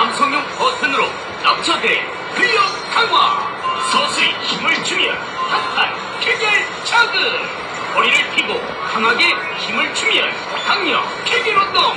남성용 버튼으로 넘쳐대 근력 강화. 서서히 힘을 주면 한판 케겔 자극. 허리를 펴고 강하게 힘을 주면 강력 케겔 운동.